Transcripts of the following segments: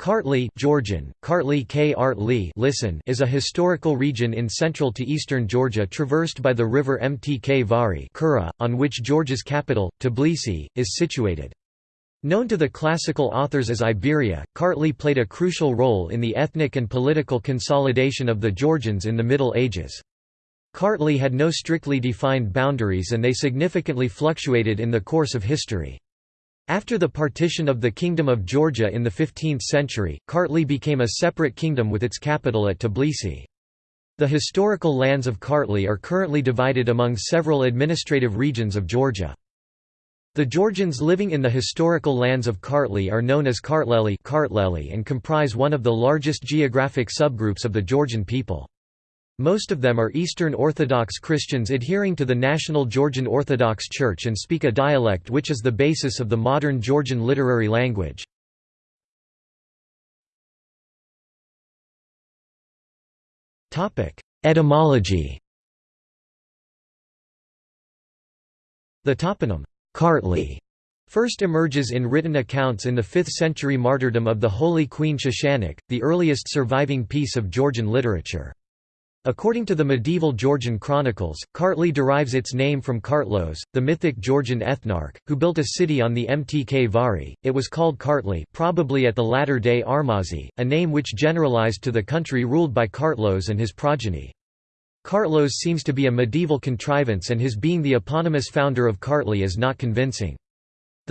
Kartli Georgian, Kartli K. listen is a historical region in central to eastern Georgia traversed by the river Mtkvari Kura, on which Georgia's capital, Tbilisi, is situated. Known to the classical authors as Iberia, Kartli played a crucial role in the ethnic and political consolidation of the Georgians in the Middle Ages. Kartli had no strictly defined boundaries and they significantly fluctuated in the course of history. After the partition of the Kingdom of Georgia in the 15th century, Kartli became a separate kingdom with its capital at Tbilisi. The historical lands of Kartli are currently divided among several administrative regions of Georgia. The Georgians living in the historical lands of Kartli are known as Kartleli and comprise one of the largest geographic subgroups of the Georgian people. Most of them are Eastern Orthodox Christians adhering to the National Georgian Orthodox Church and speak a dialect which is the basis of the modern Georgian literary language. Etymology The toponym, Kartli, first emerges in written accounts in the 5th century martyrdom of the Holy Queen Shushanik, the earliest surviving piece of Georgian literature. According to the medieval Georgian chronicles, Kartli derives its name from Kartlos, the mythic Georgian ethnarch, who built a city on the Mtkvari. It was called Kartli, probably at the latter day Armazi, a name which generalized to the country ruled by Kartlos and his progeny. Kartlos seems to be a medieval contrivance and his being the eponymous founder of Kartli is not convincing.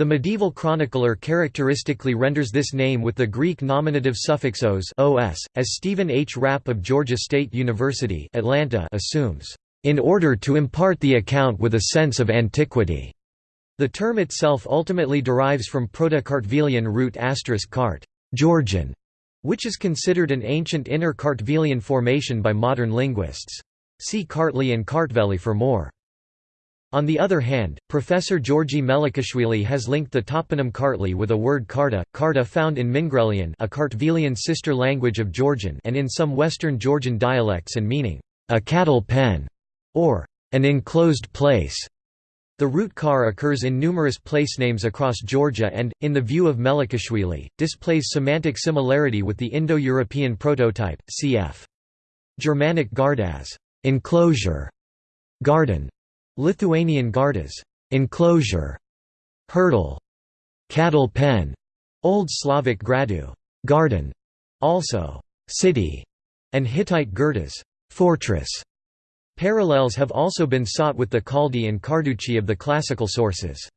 The medieval chronicler characteristically renders this name with the Greek nominative suffix os, os as Stephen H. Rapp of Georgia State University Atlanta assumes, "...in order to impart the account with a sense of antiquity." The term itself ultimately derives from Proto-Kartvelian root asterisk cart Georgian", which is considered an ancient inner Kartvelian formation by modern linguists. See Kartli and Kartveli for more. On the other hand, Professor Georgi Melikishvili has linked the toponym Kartli with a word Karta, Karta found in Mingrelian a Kartvelian sister language of Georgian and in some Western Georgian dialects and meaning, a cattle pen, or an enclosed place. The root kar occurs in numerous place names across Georgia and, in the view of Melikishvili, displays semantic similarity with the Indo-European prototype, cf. Germanic gardas enclosure, garden, Lithuanian gardas enclosure, hurdle, cattle pen, Old Slavic gradu garden, also city, and Hittite girdas fortress. Parallels have also been sought with the Kaldi and Carducci of the classical sources.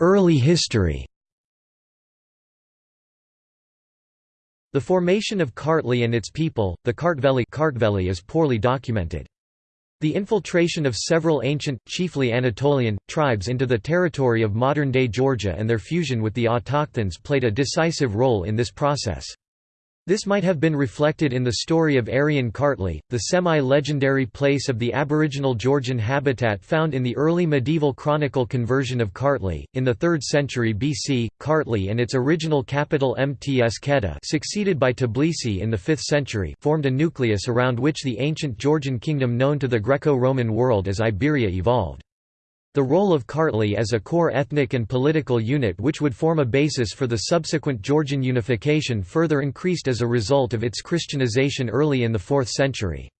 Early history The formation of Kartli and its people, the Kartveli is poorly documented. The infiltration of several ancient, chiefly Anatolian, tribes into the territory of modern-day Georgia and their fusion with the autochthons played a decisive role in this process. This might have been reflected in the story of Aryan Kartli, the semi-legendary place of the aboriginal Georgian habitat found in the early medieval chronicle conversion of Kartli. In the 3rd century BC, Kartli and its original capital Mtskheta succeeded by Tbilisi in the 5th century formed a nucleus around which the ancient Georgian kingdom known to the Greco-Roman world as Iberia evolved. The role of Kartli as a core ethnic and political unit which would form a basis for the subsequent Georgian unification further increased as a result of its Christianization early in the 4th century.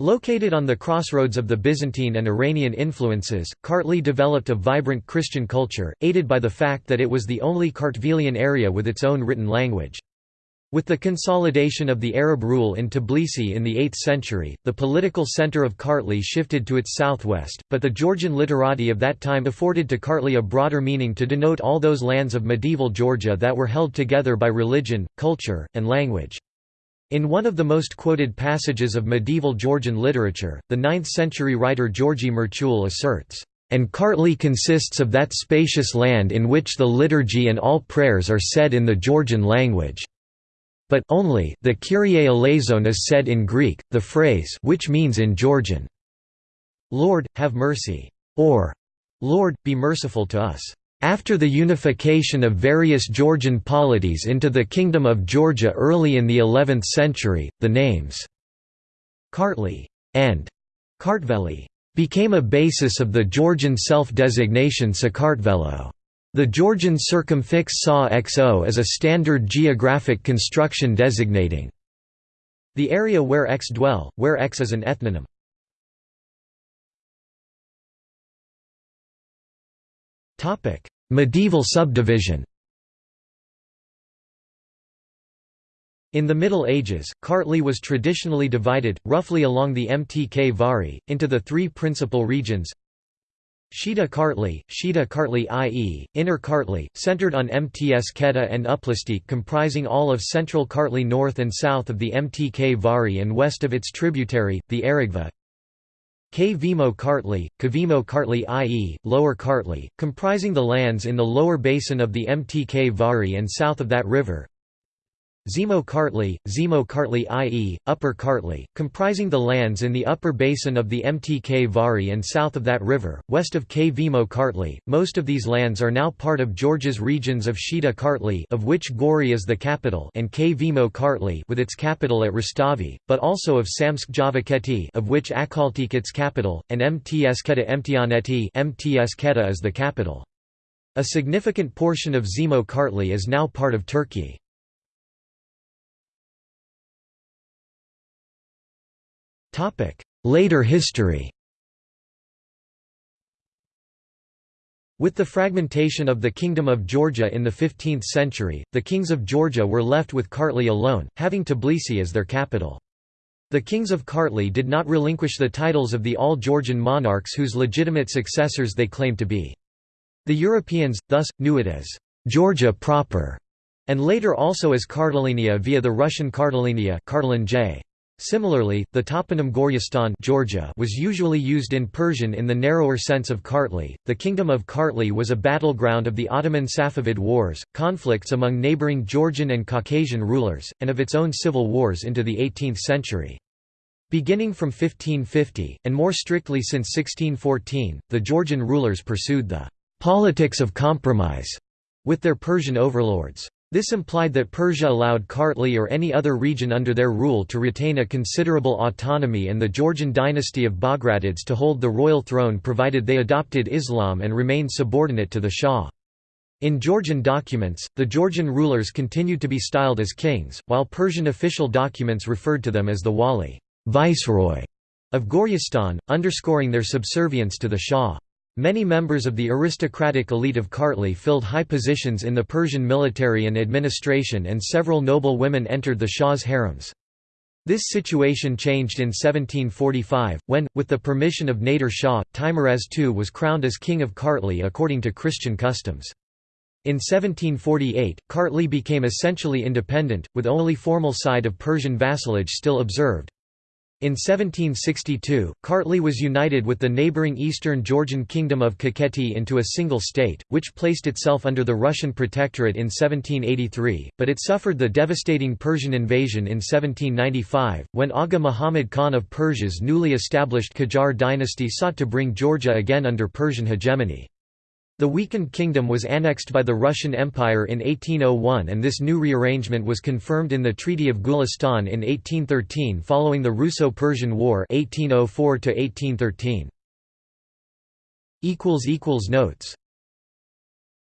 Located on the crossroads of the Byzantine and Iranian influences, Kartli developed a vibrant Christian culture, aided by the fact that it was the only Kartvelian area with its own written language. With the consolidation of the Arab rule in Tbilisi in the 8th century, the political center of Kartli shifted to its southwest, but the Georgian literati of that time afforded to Kartli a broader meaning to denote all those lands of medieval Georgia that were held together by religion, culture, and language. In one of the most quoted passages of medieval Georgian literature, the 9th-century writer Georgi Merchul asserts, "...and Kartli consists of that spacious land in which the liturgy and all prayers are said in the Georgian language." But only the Kyrie eleison is said in Greek, the phrase which means in Georgian, Lord, have mercy, or Lord, be merciful to us. After the unification of various Georgian polities into the Kingdom of Georgia early in the 11th century, the names Kartli and Kartveli became a basis of the Georgian self-designation Sakartvelo. The Georgian circumfix SA XO is a standard geographic construction designating the area where X dwell, where X is an ethnonym. Medieval subdivision In the Middle Ages, Kartli was traditionally divided, roughly along the Mtkvari, into the three principal regions Shida Kartli, Shida Kartli i.e., Inner Kartli, centered on Mtskheta and Uplistik comprising all of central Kartli north and south of the Mtkvari and west of its tributary, the Aragva Kvemo Kartli, Kavimo Kartli i.e., Lower Kartli, comprising the lands in the lower basin of the Mtkvari and south of that river Zemo Kartli, Zemo Kartli i.e., Upper Kartli, comprising the lands in the upper basin of the Mtkvari and south of that river, west of Kvemo Kartli. Most of these lands are now part of Georgia's regions of Shida Kartli of which Gori is the capital and Kvemo Kartli with its capital at Rustavi, but also of Samtskhe Javakheti of which Akaltik its capital, and Mtskheta Mtianeti Mtskheta is the capital. A significant portion of Zemo Kartli is now part of Turkey. Later history With the fragmentation of the Kingdom of Georgia in the 15th century, the kings of Georgia were left with Kartli alone, having Tbilisi as their capital. The kings of Kartli did not relinquish the titles of the all-Georgian monarchs whose legitimate successors they claimed to be. The Europeans, thus, knew it as Georgia proper, and later also as Kartalinia via the Russian Kartalinia. Similarly, the toponym Goryistan Georgia was usually used in Persian in the narrower sense of Kartli. The kingdom of Kartli was a battleground of the Ottoman-Safavid wars, conflicts among neighboring Georgian and Caucasian rulers, and of its own civil wars into the 18th century. Beginning from 1550, and more strictly since 1614, the Georgian rulers pursued the politics of compromise with their Persian overlords. This implied that Persia allowed Kartli or any other region under their rule to retain a considerable autonomy and the Georgian dynasty of Bagratids to hold the royal throne provided they adopted Islam and remained subordinate to the Shah. In Georgian documents, the Georgian rulers continued to be styled as kings, while Persian official documents referred to them as the wali viceroy of Goryistan, underscoring their subservience to the Shah. Many members of the aristocratic elite of Kartli filled high positions in the Persian military and administration and several noble women entered the Shah's harems. This situation changed in 1745, when, with the permission of Nader Shah, Teimuraz II was crowned as king of Kartli according to Christian customs. In 1748, Kartli became essentially independent, with only formal side of Persian vassalage still observed. In 1762, Kartli was united with the neighbouring eastern Georgian kingdom of Kakheti into a single state, which placed itself under the Russian protectorate in 1783, but it suffered the devastating Persian invasion in 1795, when Aga Muhammad Khan of Persia's newly established Qajar dynasty sought to bring Georgia again under Persian hegemony. The weakened kingdom was annexed by the Russian Empire in 1801 and this new rearrangement was confirmed in the Treaty of Gulistan in 1813 following the Russo-Persian War 1804 Notes